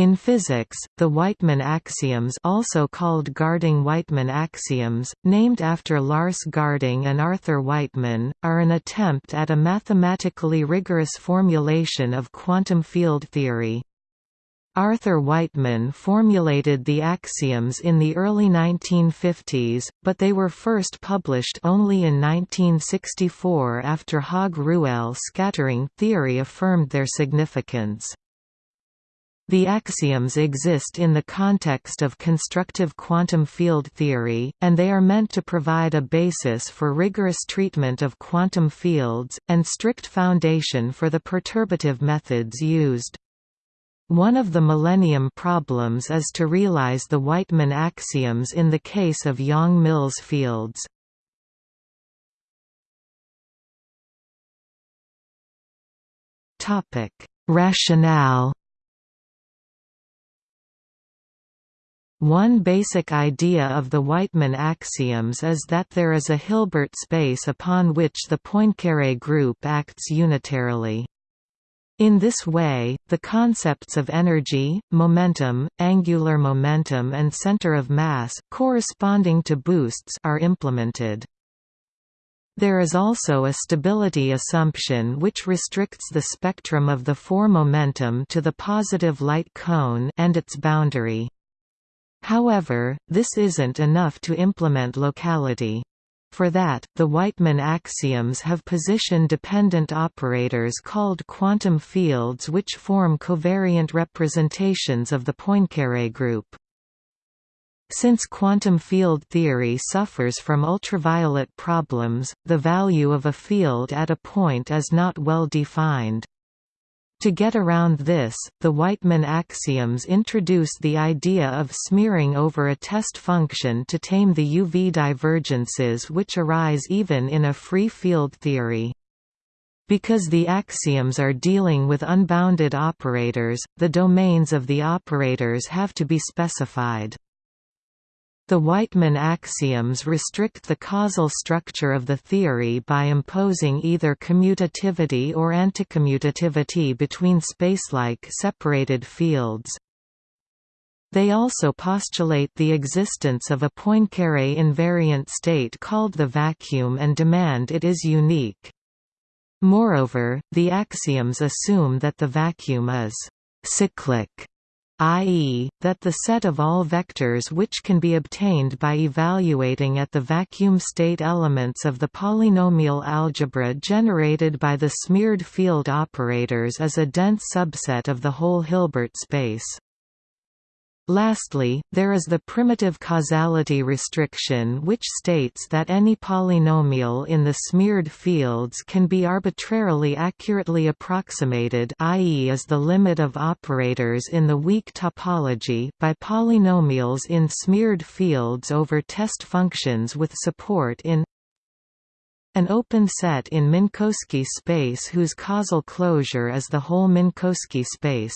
In physics, the Wightman axioms also called Garding-Wightman axioms, named after Lars Garding and Arthur Wightman, are an attempt at a mathematically rigorous formulation of quantum field theory. Arthur Wightman formulated the axioms in the early 1950s, but they were first published only in 1964 after Haag-Ruelle scattering theory affirmed their significance. The axioms exist in the context of constructive quantum field theory, and they are meant to provide a basis for rigorous treatment of quantum fields, and strict foundation for the perturbative methods used. One of the Millennium problems is to realize the Wightman axioms in the case of Yang-Mills fields. Rationale One basic idea of the Wightman axioms is that there is a Hilbert space upon which the Poincaré group acts unitarily. In this way, the concepts of energy, momentum, angular momentum and center of mass, corresponding to boosts are implemented. There is also a stability assumption which restricts the spectrum of the four momentum to the positive light cone and its boundary. However, this isn't enough to implement locality. For that, the Wightman axioms have position-dependent operators called quantum fields which form covariant representations of the Poincaré group. Since quantum field theory suffers from ultraviolet problems, the value of a field at a point is not well defined. To get around this, the Wightman axioms introduce the idea of smearing over a test function to tame the UV divergences which arise even in a free field theory. Because the axioms are dealing with unbounded operators, the domains of the operators have to be specified. The Wightman axioms restrict the causal structure of the theory by imposing either commutativity or anticommutativity between spacelike separated fields. They also postulate the existence of a Poincare invariant state called the vacuum and demand it is unique. Moreover, the axioms assume that the vacuum is cyclic i.e., that the set of all vectors which can be obtained by evaluating at the vacuum state elements of the polynomial algebra generated by the smeared field operators is a dense subset of the whole Hilbert space. Lastly, there is the primitive causality restriction which states that any polynomial in the smeared fields can be arbitrarily accurately approximated i.e. as the limit of operators in the weak topology by polynomials in smeared fields over test functions with support in an open set in Minkowski space whose causal closure is the whole Minkowski space.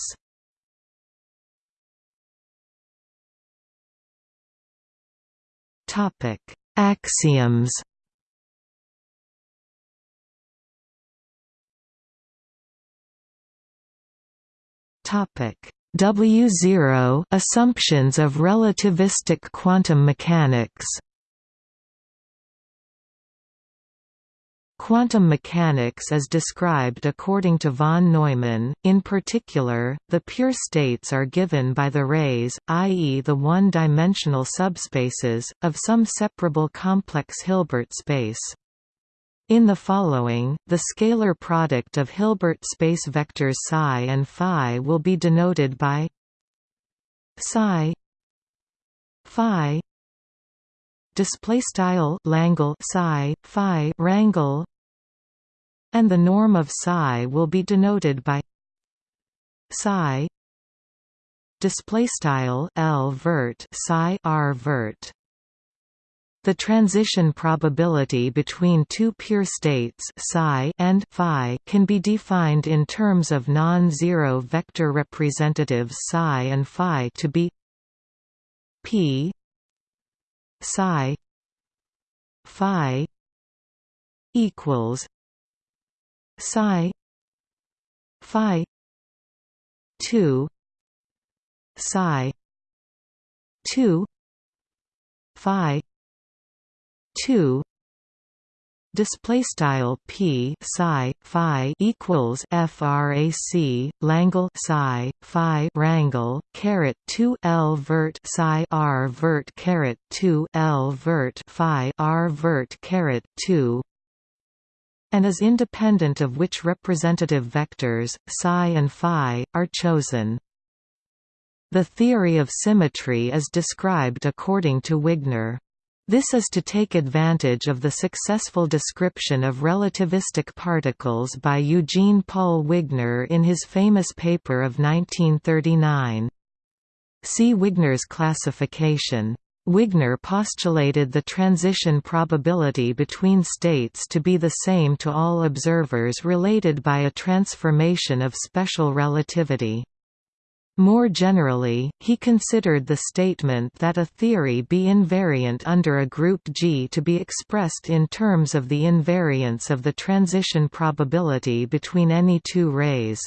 Topic: Axioms. Topic: W0 Assumptions of relativistic quantum mechanics. Quantum mechanics is described according to von Neumann, in particular, the pure states are given by the rays, i.e. the one-dimensional subspaces, of some separable complex Hilbert space. In the following, the scalar product of Hilbert space vectors psi and phi will be denoted by psi phi display style Langle psi phi rangle and the norm of psi will be denoted by psi display style L vert psi R vert. The transition probability between two pure states psi and phi can be defined in terms of non-zero vector representatives psi and phi to be p psi phi equals psi phi 2 psi 2 phi 2 display style p psi phi equals frac langle psi phi rangle caret 2 l vert psi r vert caret 2 l vert phi r vert caret 2 and is independent of which representative vectors psi and phi are chosen the theory of symmetry is described according to Wigner this is to take advantage of the successful description of relativistic particles by Eugene Paul Wigner in his famous paper of 1939. See Wigner's classification. Wigner postulated the transition probability between states to be the same to all observers related by a transformation of special relativity. More generally, he considered the statement that a theory be invariant under a group G to be expressed in terms of the invariance of the transition probability between any two rays.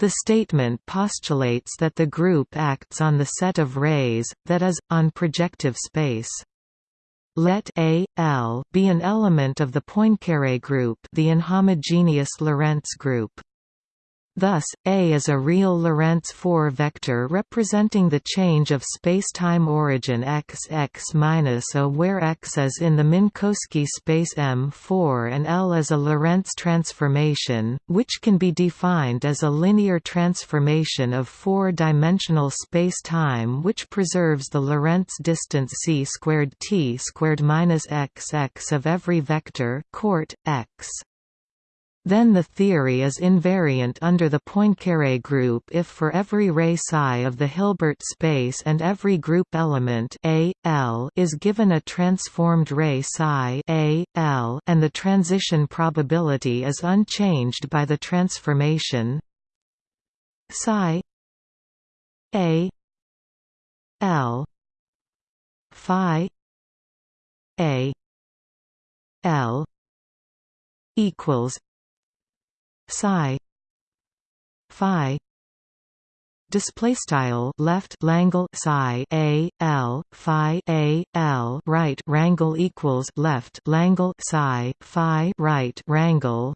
The statement postulates that the group acts on the set of rays, that is, on projective space. Let A, L be an element of the Poincare group the inhomogeneous Lorentz group. Thus, A is a real Lorentz 4 vector representing the change of spacetime origin x x a where x is in the Minkowski space M4 and L is a Lorentz transformation, which can be defined as a linear transformation of four-dimensional spacetime which preserves the Lorentz distance c squared t squared minus x x of every vector court x. Then the theory is invariant under the Poincare group if for every ray psi of the Hilbert space and every group element A, L is given a transformed ray psi A, L and the transition probability is unchanged by the transformation psi A L phi A L equals psi phi display style left langle psi a l phi a l right rangle equals left langle psi phi right rangle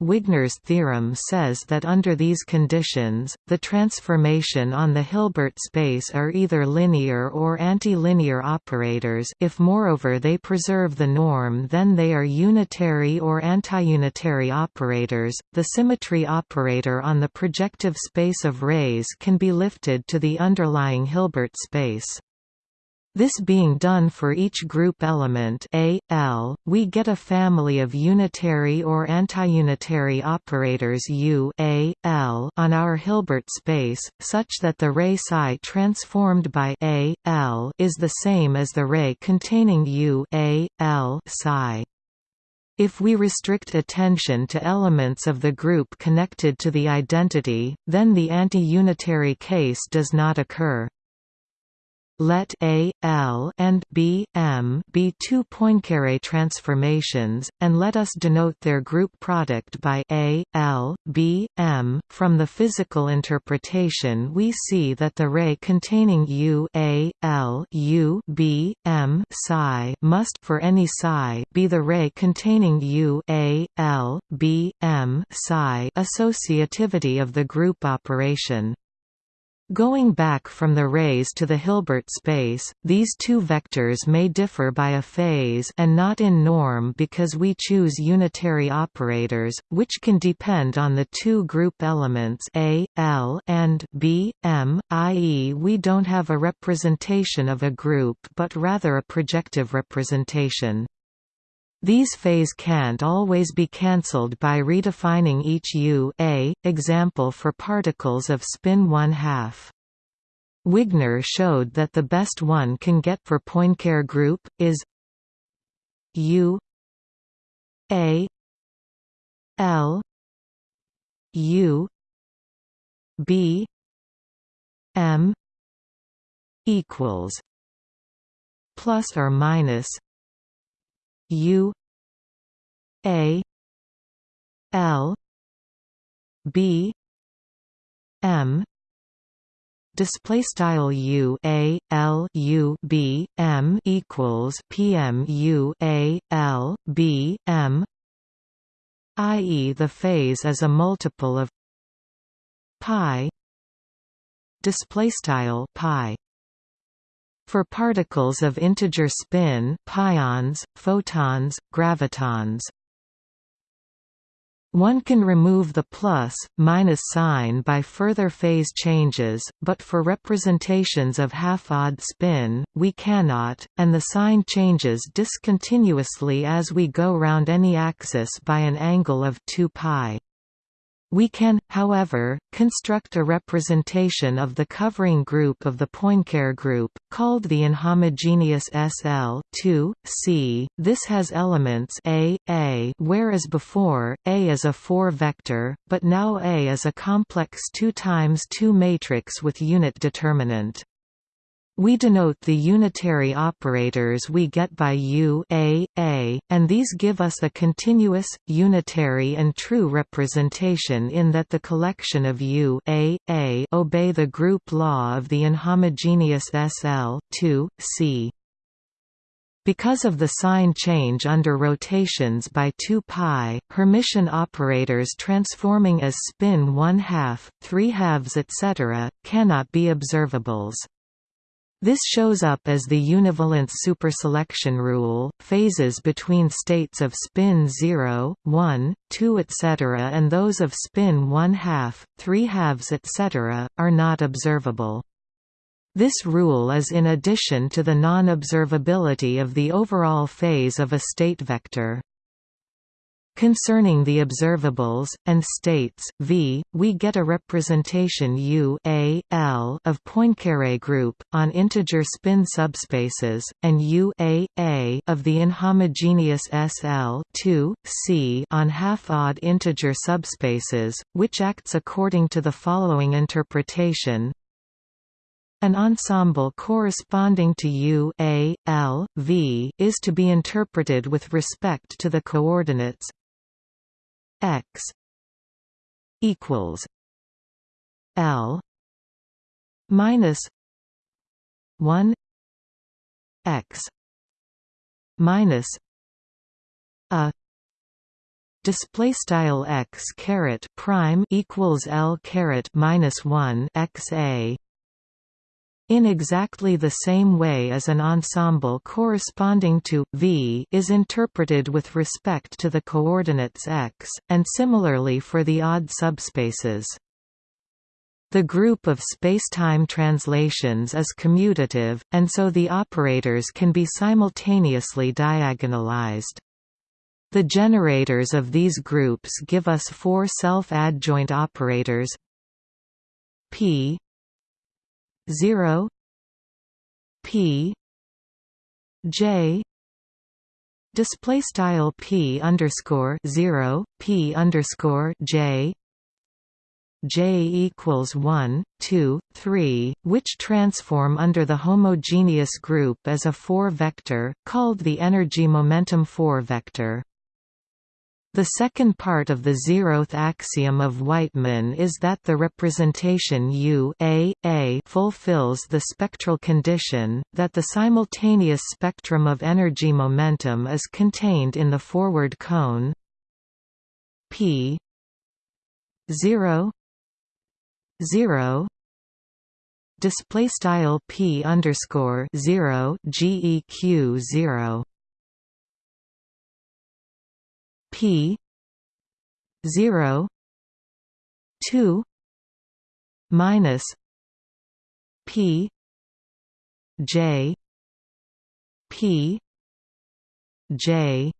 Wigner's theorem says that under these conditions, the transformation on the Hilbert space are either linear or antilinear operators if moreover they preserve the norm then they are unitary or antiunitary operators. The symmetry operator on the projective space of rays can be lifted to the underlying Hilbert space. This being done for each group element A, L, we get a family of unitary or antiunitary operators U A, L on our Hilbert space, such that the ray psi transformed by A, L is the same as the ray containing U A, L psi. If we restrict attention to elements of the group connected to the identity, then the anti-unitary case does not occur. Let A, L and B, M be two Poincare transformations, and let us denote their group product by A, L, B, M. From the physical interpretation we see that the ray containing U A, L U B, M psi must for any psi be the ray containing U A, L, B, M psi associativity of the group operation. Going back from the rays to the Hilbert space, these two vectors may differ by a phase and not in norm because we choose unitary operators, which can depend on the two group elements A, L and B, M, i.e. we don't have a representation of a group but rather a projective representation. These phase can't always be cancelled by redefining each U a, example for particles of spin 1 half. Wigner showed that the best one can get for Poincare group, is U A L U B M equals plus or minus U A L B M display style u a l u b m equals pm u a l b m i.e. the phase is a multiple of pi display style pi for particles of integer spin pions photons gravitons one can remove the plus, minus sign by further phase changes, but for representations of half-odd spin, we cannot, and the sign changes discontinuously as we go round any axis by an angle of 2 pi. We can, however, construct a representation of the covering group of the Poincare group, called the inhomogeneous SL C. This has elements A, A whereas before, A is a 4-vector, but now A is a complex 2 times 2 matrix with unit determinant. We denote the unitary operators we get by U a, a, and these give us a continuous, unitary and true representation in that the collection of U a, a obey the group law of the inhomogeneous SL 2, C. Because of the sign change under rotations by 2 pi, Hermitian operators transforming as spin 1 half, 3 halves etc., cannot be observables. This shows up as the univalence superselection rule. Phases between states of spin 0, 1, 2 etc. and those of spin 1 half, 3 halves etc. are not observable. This rule is in addition to the non-observability of the overall phase of a state vector. Concerning the observables, and states, v, we get a representation U a, L of Poincare group, on integer spin subspaces, and U a, a of the inhomogeneous SL 2, C on half-odd integer subspaces, which acts according to the following interpretation, an ensemble corresponding to U A, L, V is to be interpreted with respect to the coordinates x equals L minus one x minus a display style x caret prime equals L caret minus one x a in exactly the same way as an ensemble corresponding to v is interpreted with respect to the coordinates x, and similarly for the odd subspaces. The group of spacetime translations is commutative, and so the operators can be simultaneously diagonalized. The generators of these groups give us four self-adjoint operators p 0 p j display style p underscore 0 p underscore j j equals 1 2 3 which transform under the homogeneous group as a 4 vector called the energy momentum 4 vector the second part of the zeroth axiom of Wightman is that the representation U a, a fulfills the spectral condition, that the simultaneous spectrum of energy momentum is contained in the forward cone p 0 0 display style p underscore 0 geq 0 P zero two minus P J P J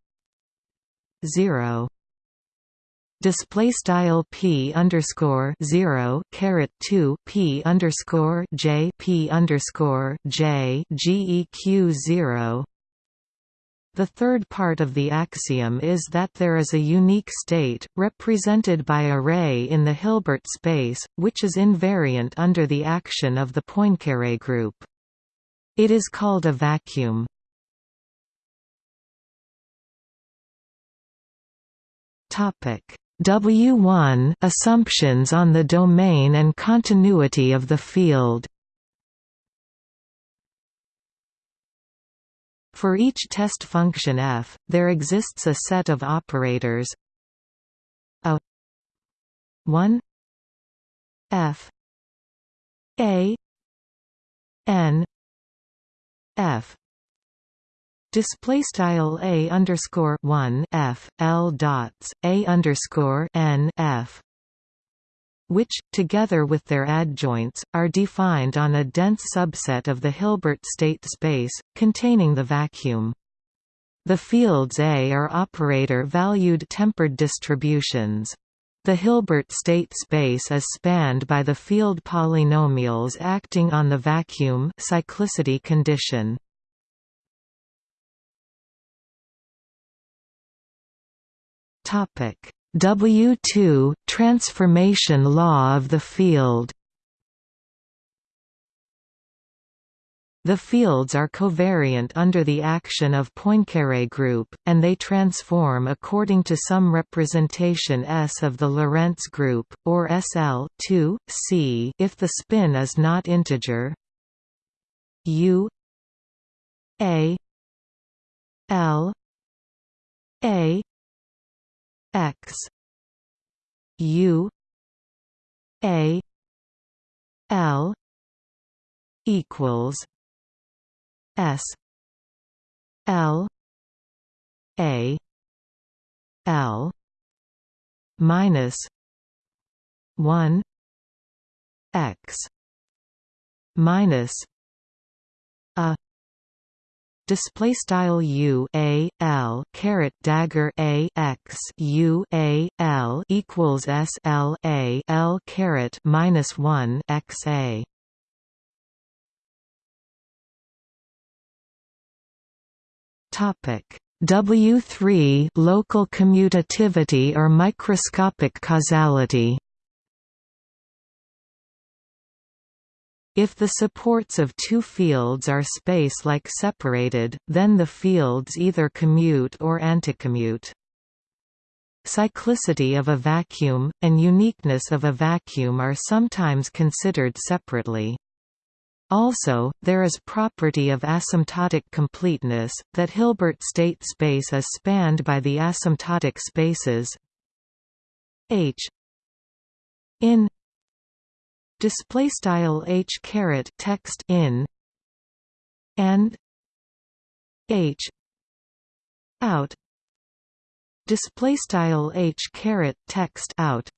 zero. Display style p underscore zero caret two p underscore j p underscore j geq zero the third part of the axiom is that there is a unique state, represented by a ray in the Hilbert space, which is invariant under the action of the Poincare group. It is called a vacuum. W1 assumptions on the domain and continuity of the field For each test function f, there exists a set of operators. A 1 f a n f. Display style a underscore 1 f l dots a underscore n f which, together with their adjoints, are defined on a dense subset of the Hilbert state space, containing the vacuum. The fields A are operator-valued tempered distributions. The Hilbert state space is spanned by the field polynomials acting on the vacuum cyclicity condition. Topic W2 transformation law of the field. The fields are covariant under the action of Poincare group, and they transform according to some representation S of the Lorentz group, or SL 2, C if the spin is not integer. U A L A x. U. A. L. equals s. L. A. L. minus 1 x minus a display style u a l caret dagger a x u a l equals s l a l caret minus one x a. Topic W three local commutativity or microscopic causality. If the supports of two fields are space-like separated, then the fields either commute or anticommute. Cyclicity of a vacuum, and uniqueness of a vacuum are sometimes considered separately. Also, there is property of asymptotic completeness, that Hilbert state space is spanned by the asymptotic spaces H in display style h caret text in and h out. Display style h caret text out.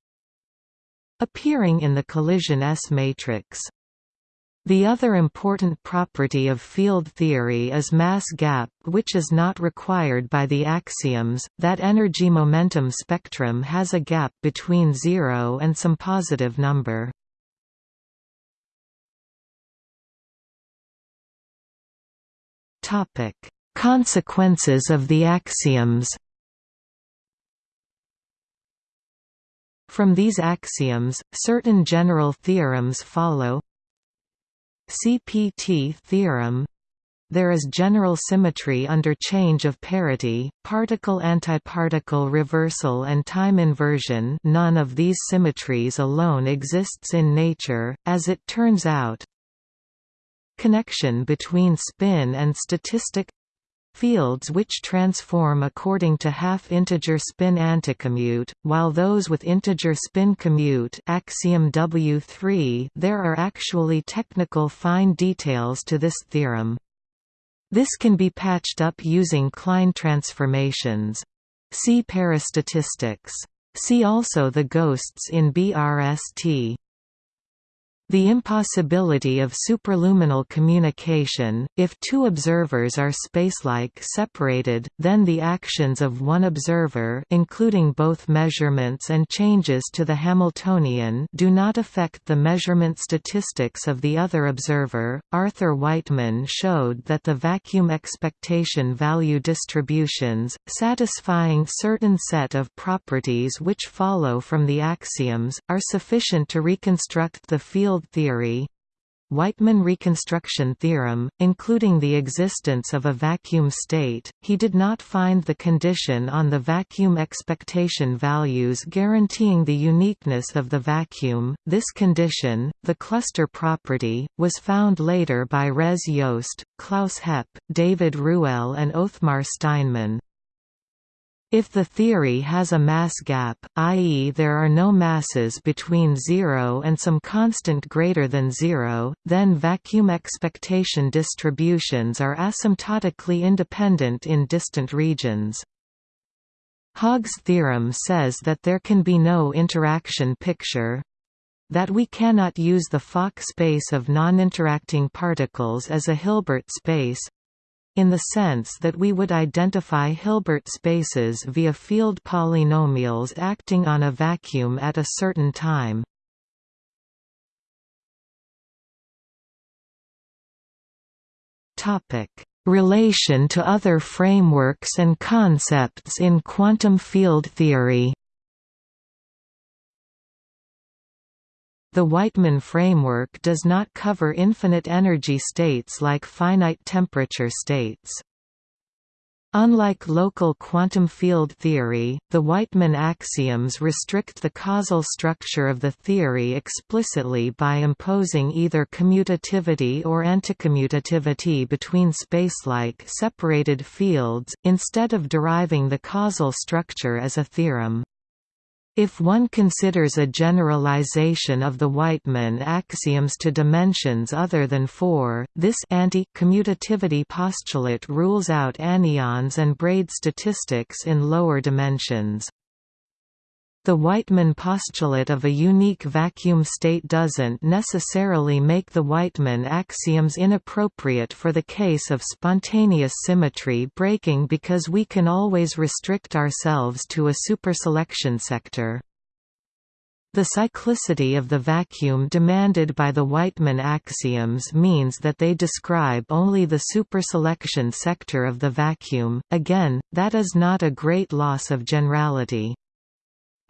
Appearing in the collision S matrix. The other important property of field theory is mass gap which is not required by the axioms, that energy-momentum spectrum has a gap between zero and some positive number. Topic: Consequences of the axioms. From these axioms, certain general theorems follow. CPT theorem there is general symmetry under change of parity, particle-antiparticle reversal and time inversion none of these symmetries alone exists in nature, as it turns out, connection between spin and statistic fields which transform according to half-integer spin anticommute, while those with integer spin commute axiom W3 there are actually technical fine details to this theorem. This can be patched up using Klein transformations. See parastatistics. See also the ghosts in BRST. The impossibility of superluminal communication, if two observers are spacelike separated, then the actions of one observer including both measurements and changes to the Hamiltonian do not affect the measurement statistics of the other observer. Arthur Wightman showed that the vacuum expectation value distributions, satisfying certain set of properties which follow from the axioms, are sufficient to reconstruct the field field theory Wightman reconstruction theorem, including the existence of a vacuum state, he did not find the condition on the vacuum expectation values guaranteeing the uniqueness of the vacuum. This condition, the cluster property, was found later by Res Jost, Klaus Hepp, David Ruelle and Othmar Steinmann. If the theory has a mass gap, i.e. there are no masses between zero and some constant greater than zero, then vacuum expectation distributions are asymptotically independent in distant regions. Haag's theorem says that there can be no interaction picture, that we cannot use the Fock space of non-interacting particles as a Hilbert space, in the sense that we would identify Hilbert spaces via field polynomials acting on a vacuum at a certain time. Relation to other frameworks and concepts in quantum field theory The Wightman framework does not cover infinite energy states like finite temperature states. Unlike local quantum field theory, the Wightman axioms restrict the causal structure of the theory explicitly by imposing either commutativity or anticommutativity between spacelike separated fields, instead of deriving the causal structure as a theorem. If one considers a generalization of the Wightman axioms to dimensions other than 4, this anti-commutativity postulate rules out anyons and braid statistics in lower dimensions. The Wightman postulate of a unique vacuum state doesn't necessarily make the Wightman axioms inappropriate for the case of spontaneous symmetry breaking because we can always restrict ourselves to a superselection sector. The cyclicity of the vacuum demanded by the Wightman axioms means that they describe only the superselection sector of the vacuum, again, that is not a great loss of generality.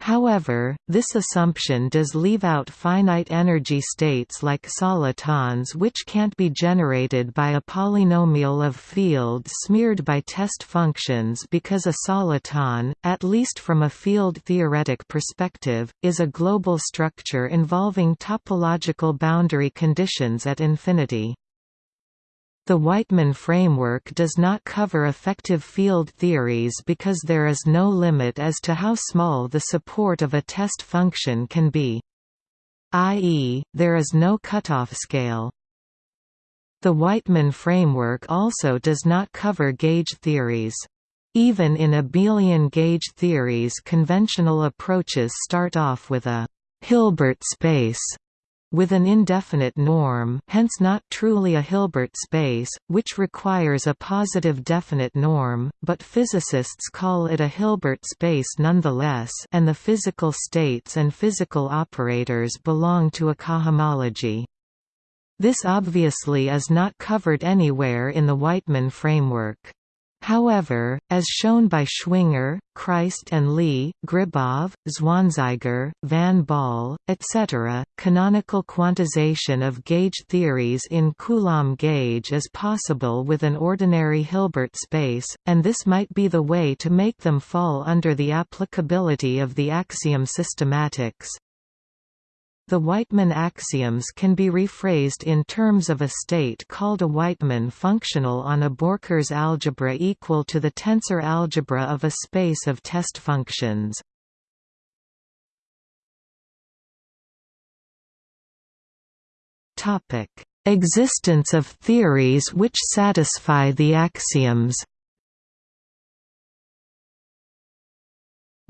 However, this assumption does leave out finite energy states like solitons which can't be generated by a polynomial of fields smeared by test functions because a soliton, at least from a field-theoretic perspective, is a global structure involving topological boundary conditions at infinity. The Wightman framework does not cover effective field theories because there is no limit as to how small the support of a test function can be. i.e., there is no cutoff scale. The Wightman framework also does not cover gauge theories. Even in abelian gauge theories conventional approaches start off with a Hilbert space with an indefinite norm hence not truly a Hilbert space, which requires a positive definite norm, but physicists call it a Hilbert space nonetheless and the physical states and physical operators belong to a cohomology. This obviously is not covered anywhere in the Wightman framework. However, as shown by Schwinger, Christ and Lee, Gribov, Zwanziger, Van Baal, etc., canonical quantization of gauge theories in Coulomb gauge is possible with an ordinary Hilbert space, and this might be the way to make them fall under the applicability of the axiom systematics. The Wightman axioms can be rephrased in terms of a state called a Wightman functional on a Borchers algebra equal to the tensor algebra of a space of test functions. Existence of theories which satisfy the axioms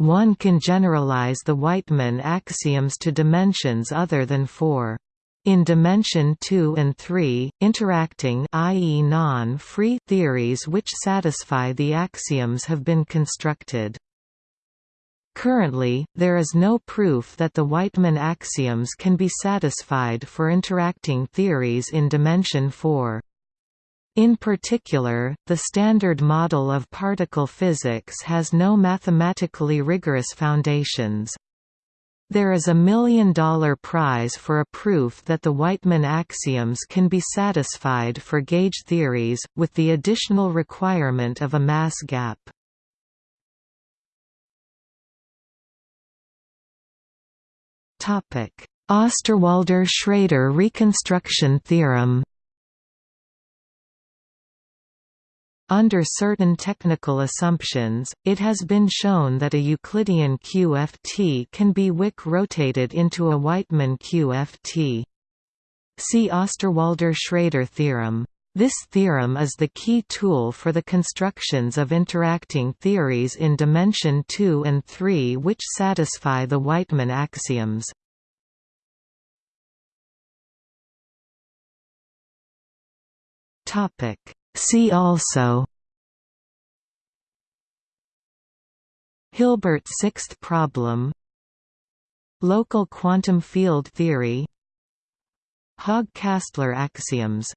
One can generalize the Wightman axioms to dimensions other than 4. In dimension 2 and 3, interacting i.e. non-free theories which satisfy the axioms have been constructed. Currently, there is no proof that the Wightman axioms can be satisfied for interacting theories in dimension 4. In particular, the Standard Model of particle physics has no mathematically rigorous foundations. There is a million-dollar prize for a proof that the Wightman axioms can be satisfied for gauge theories, with the additional requirement of a mass gap. Osterwalder–Schrader reconstruction theorem Under certain technical assumptions, it has been shown that a Euclidean QFT can be Wick rotated into a Wightman QFT. See Osterwalder–Schrader theorem. This theorem is the key tool for the constructions of interacting theories in dimension 2 and 3 which satisfy the Wightman axioms. See also Hilbert sixth problem Local quantum field theory Haag-Kastler axioms